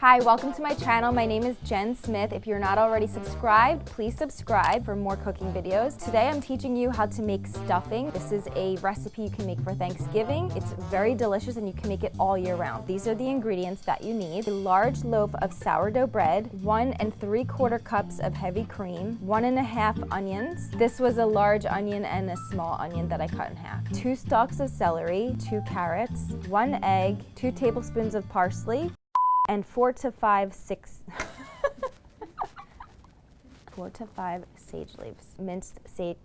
Hi, welcome to my channel. My name is Jen Smith. If you're not already subscribed, please subscribe for more cooking videos. Today I'm teaching you how to make stuffing. This is a recipe you can make for Thanksgiving. It's very delicious and you can make it all year round. These are the ingredients that you need. A large loaf of sourdough bread, one and three quarter cups of heavy cream, one and a half onions. This was a large onion and a small onion that I cut in half. Two stalks of celery, two carrots, one egg, two tablespoons of parsley, and four to five, six, four to five sage leaves, minced sage,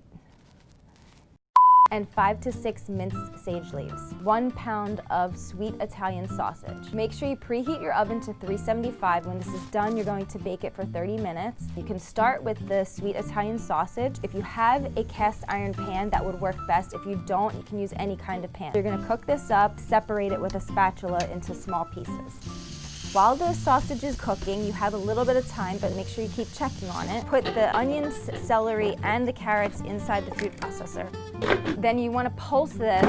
and five to six minced sage leaves. One pound of sweet Italian sausage. Make sure you preheat your oven to 375. When this is done, you're going to bake it for 30 minutes. You can start with the sweet Italian sausage. If you have a cast iron pan, that would work best. If you don't, you can use any kind of pan. You're gonna cook this up, separate it with a spatula into small pieces. While the sausage is cooking, you have a little bit of time, but make sure you keep checking on it. Put the onions, celery, and the carrots inside the food processor. Then you want to pulse this.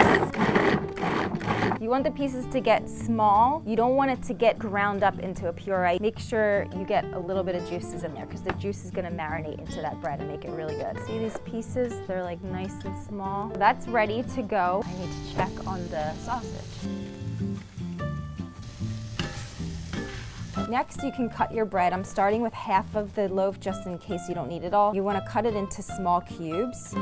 You want the pieces to get small. You don't want it to get ground up into a puree. Make sure you get a little bit of juices in there because the juice is going to marinate into that bread and make it really good. See these pieces? They're like nice and small. That's ready to go. I need to check on the sausage. Next, you can cut your bread. I'm starting with half of the loaf just in case you don't need it all. You want to cut it into small cubes.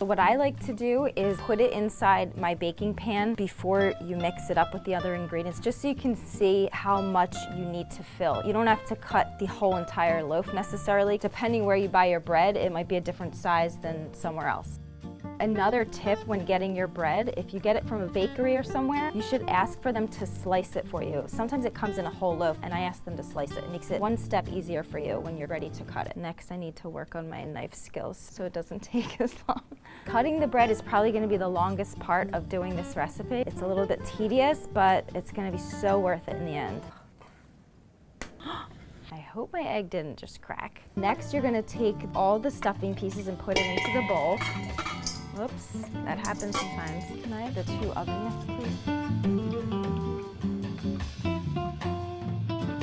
What I like to do is put it inside my baking pan before you mix it up with the other ingredients, just so you can see how much you need to fill. You don't have to cut the whole entire loaf necessarily. Depending where you buy your bread, it might be a different size than somewhere else. Another tip when getting your bread, if you get it from a bakery or somewhere, you should ask for them to slice it for you. Sometimes it comes in a whole loaf and I ask them to slice it. It makes it one step easier for you when you're ready to cut it. Next, I need to work on my knife skills so it doesn't take as long. Cutting the bread is probably gonna be the longest part of doing this recipe. It's a little bit tedious, but it's gonna be so worth it in the end. I hope my egg didn't just crack. Next, you're gonna take all the stuffing pieces and put it into the bowl. Whoops, that happens sometimes. Can I have the two oven mitts, please?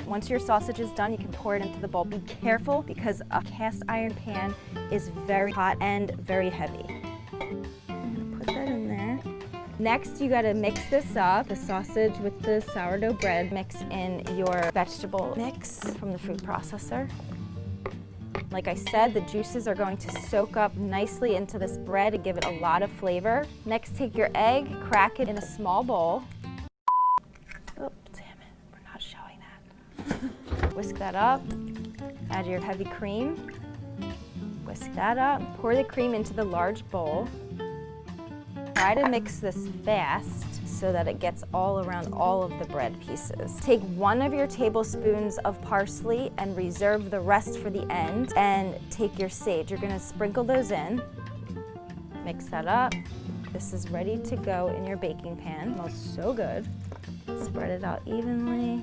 Once your sausage is done, you can pour it into the bowl. Be careful because a cast iron pan is very hot and very heavy. put that in there. Next, you gotta mix this up, the sausage with the sourdough bread. Mix in your vegetable mix from the food processor. Like I said, the juices are going to soak up nicely into this bread and give it a lot of flavor. Next, take your egg, crack it in a small bowl. Oh, damn it, we're not showing that. Whisk that up, add your heavy cream, whisk that up, pour the cream into the large bowl. Try to mix this fast so that it gets all around all of the bread pieces. Take one of your tablespoons of parsley and reserve the rest for the end and take your sage. You're gonna sprinkle those in, mix that up. This is ready to go in your baking pan. It smells so good. Spread it out evenly.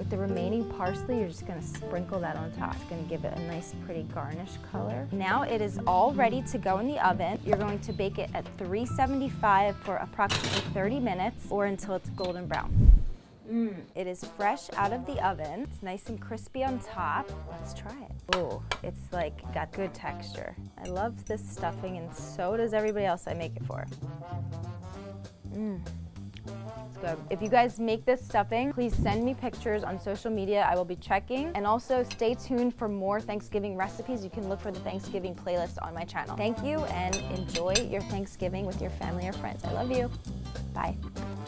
With the remaining parsley, you're just gonna sprinkle that on top. It's gonna give it a nice pretty garnish color. Now it is all ready to go in the oven. You're going to bake it at 375 for approximately 30 minutes or until it's golden brown. Mm. It is fresh out of the oven. It's nice and crispy on top. Let's try it. Oh, it's like got good texture. I love this stuffing and so does everybody else I make it for. Mmm If you guys make this stuffing, please send me pictures on social media. I will be checking. And also stay tuned for more Thanksgiving recipes. You can look for the Thanksgiving playlist on my channel. Thank you and enjoy your Thanksgiving with your family or friends. I love you. Bye.